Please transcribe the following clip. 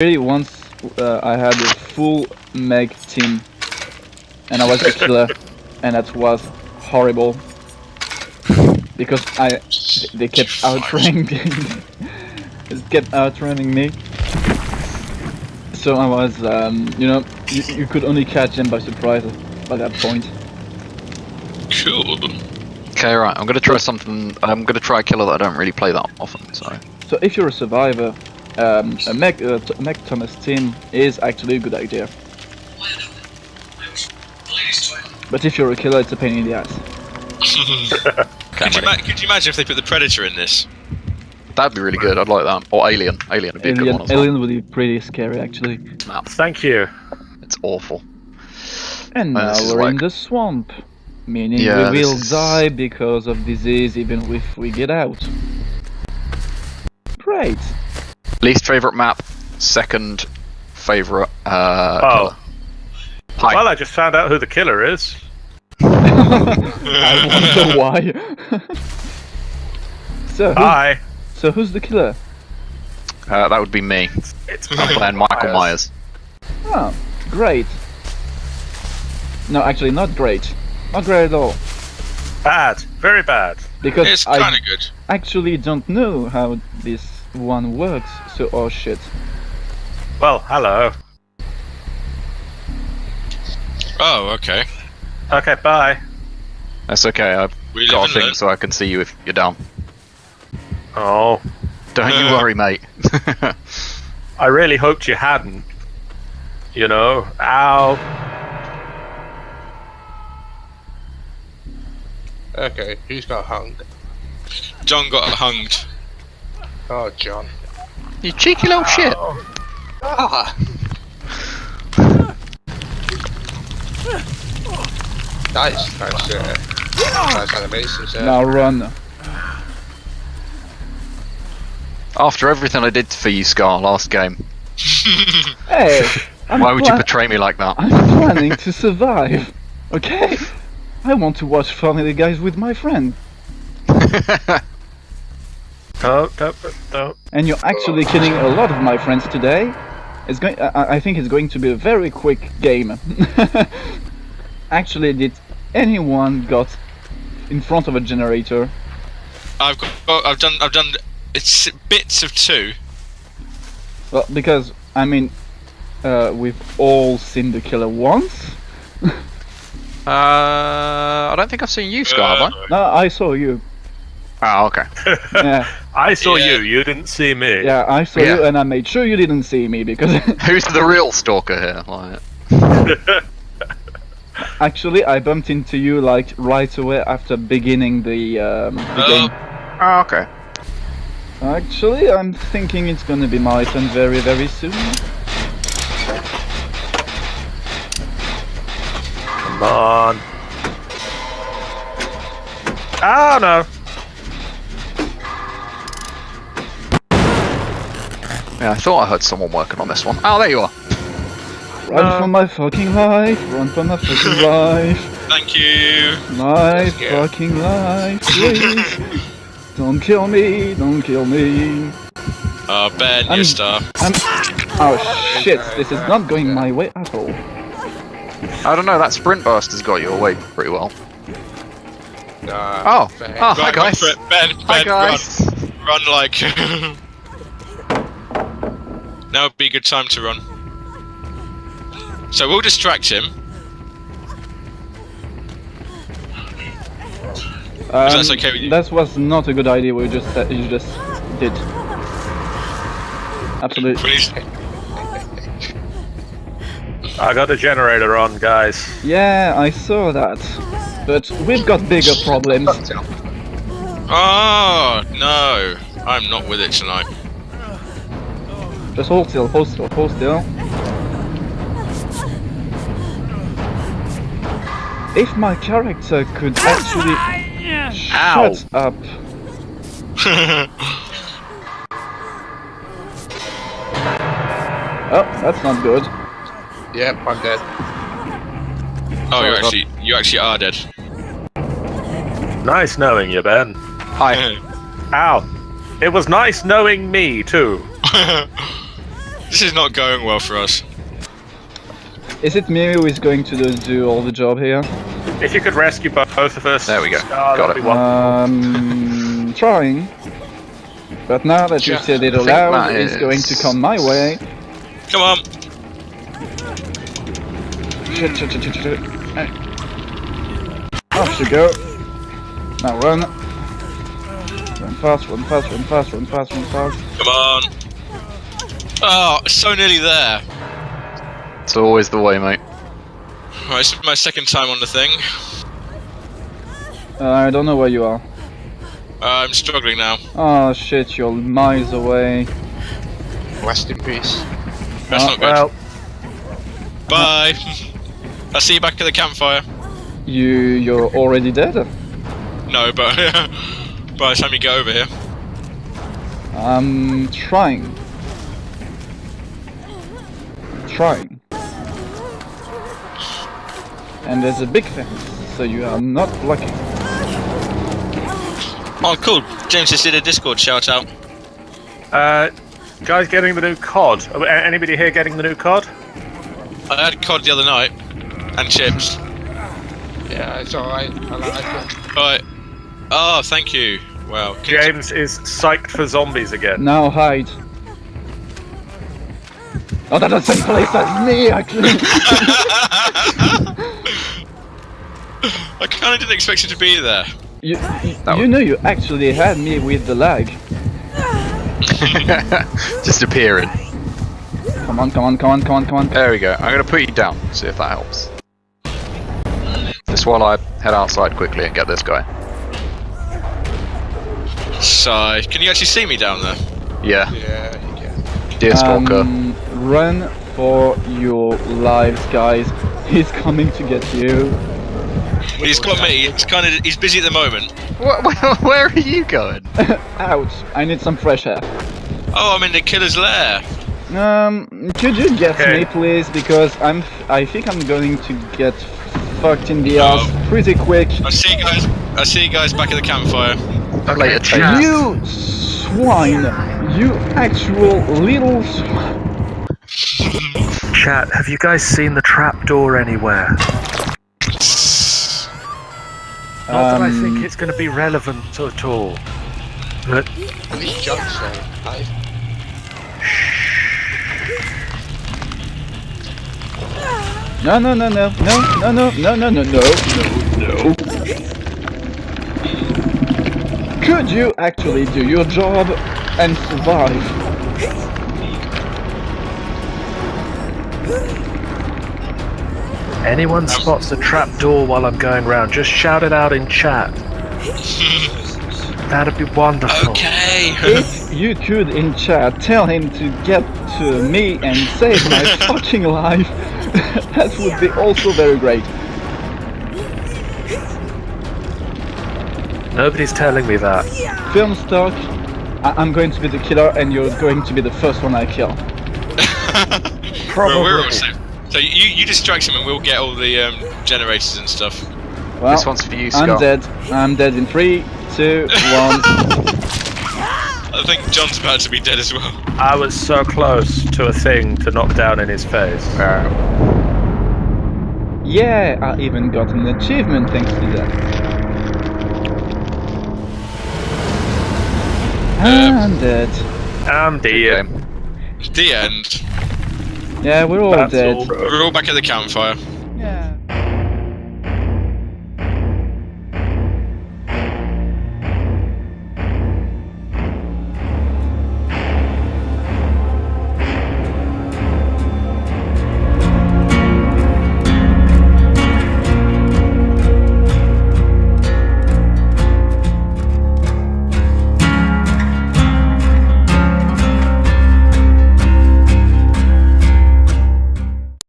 Really, once uh, I had a full Meg team, and I was a killer, and that was horrible because I they kept outrunning they kept outrunning me. So I was, um, you know, you, you could only catch them by surprise by that point. Cool. Okay, right. I'm gonna try something. I'm gonna try a killer that I don't really play that often. So So if you're a survivor, um, a Meg, uh, T- Meg Thomas team is actually a good idea. But if you're a killer, it's a pain in the ass. Could you, could you imagine if they put the Predator in this? that'd be really good. I'd like that. Or Alien. Alien would be a good Alien, one as well. Alien would be pretty scary actually. Map. Thank you. It's awful. And now we're in the swamp, meaning Yeah, we will is- die because of disease even if we get out. Great. Least favorite map. Second favorite. Uh, Oh. killer. Hi. Well, I just found out who the killer is. I wonder why. so, who's, Hi. so who's the killer? Uh, that would be me. It's I'm playing Michael Myers. Oh, great. No, actually, not great. Not great at all. Bad. Very bad. Because It's I kind of good. actually don't know how this one works. So, oh shit. Well, hello. Oh, okay. Okay, bye. That's okay. I've We got a thing learn. so I can see you if you're down. Oh, Don't you uh. worry, mate. I really hoped you hadn't. You know, ow. Okay, who's got hung? John got hunged. Oh, John. you cheeky little shit. Ah! nice, nice, uh, nice animations there. Now run. After everything I did for you, Scar, last game, Hey, I'm why would you betray me like that? I'm planning to survive. Okay? I want to watch Family Guys with my friend. And you're actually killing a lot of my friends today. It's going. I, I think it's going to be a very quick game. actually, did anyone got in front of a generator? I've got. oh, I've done. I've done. It's bits of two. Well, because I mean, uh, we've all seen the killer once. Uh, I don't think I've seen you, Scar, have I? No, I saw you. Oh, okay. Yeah, I saw Yeah. you. You didn't see me. yeah, I saw Yeah. you, and I made sure you didn't see me because Who's the real stalker here? Like, actually I bumped into you like right away after beginning the um, the Oh. game. oh, okay. Actually, I'm thinking it's gonna be my turn very, very soon. Come on. Oh no. Yeah, I thought I heard someone working on this one. Oh, there you are. Run No. for my fucking life! Run for my fucking life! Thank you. My fucking life, please! don't kill me! Don't kill me! Oh, Ben, I'm- your star. I'm. Oh shit! This is not going my way at all. I don't know. That sprint burst has got you away pretty well. Nah, Oh, fair. oh, hi guys. Ben, Ben, Hi guys. run. Run like. now would be a good time to run. So we'll distract him. Um, that's okay with you? That was not a good idea. We just said you just did. Absolutely. Please. I got the generator on, guys. Yeah, I saw that. But we've got bigger problems. Oh no, I'm not with it tonight. Just hold still, hold still, hold still. If my character could actually Ow. shut up. Oh, that's not good. Yep, I'm dead. oh, you Sorry, actually, you actually are dead. Nice knowing you, Ben. Hi. Ow. It was nice knowing me, too. This is not going well for us. Is it me who is going to do, do all the job here? If you could rescue both of us. There we go. Oh, Got it. be. Um, trying. But now that you said it aloud, that it's going to come my way. Come on. Shit, shit, shit, shit, shit. Hey. Off you go. Now run. Run fast, run fast, run fast, run fast, run fast. Come on. Oh, so nearly there. It's always the way, mate. Right, this is my second time on the thing. Uh, I don't know where you are. Uh, I'm struggling now. Oh shit, you're miles away. Rest in peace. That's Oh, not good. Well, Bye. I'll see you back at the campfire. You, you're already dead? No, but by the time you get over here. I'm trying. Trying. And there's a big fence, so you are not blocking. Oh, cool. James just did a Discord shout out. uh, guys getting the new COD. Uh, Anybody here getting the new COD? I had COD the other night and chips. Yeah, it's alright. I like it. Right. Oh, thank you. Wow. James is psyched for zombies again. Now hide. Oh, that's the same place as me, actually. I kind of didn't expect you to be there. you, you, you know you actually had me with the lag. Just appearing. Come on, come on, come on, come on, come on. There we go. I'm gonna put you down. See if that helps. Just while I head outside quickly and get this guy. Sigh. Can you actually see me down there? Yeah, Yeah, you can. deer stalker. Um, run for your lives, guys. He's coming to get you. He's got me. He's kind of. He's busy at the moment. Wh- wh- where are you going? Ouch! I need some fresh air. Oh, I'm in the killer's lair. Um, could you get Okay. me, please? Because I'm. I think I'm going to get fucked in the Oh. ass pretty quick. I see you guys. I see you guys back at the campfire. Later, chat. You swine! You actual little. Sw- Chat, have you guys seen the trapdoor anywhere? Not that I think Um, it's going to be relevant at all. But At least John's there. Hi. No, no, no, no, no, no, no, no, no, no, no, no, no. Could you actually do your job and survive? Anyone spots the trapdoor while I'm going round, just shout it out in chat. That'd be wonderful. Okay. If you could in chat tell him to get to me and save my fucking life, that would be also very great. Nobody's telling me that. Film stock, I- I'm going to be the killer and you're going to be the first one I kill. Well, we're all safe. So you you distract him and we'll get all the um, generators and stuff. Well, This one's for you, Scott. I'm dead. I'm dead in three, two, one. I think John's about to be dead as well. I was so close to a thing to knock down in his face. Yeah, I even got an achievement thanks to that. I'm dead. I'm dead. The end. Yeah, we're all That's dead. all. We're all back at the campfire. Yeah.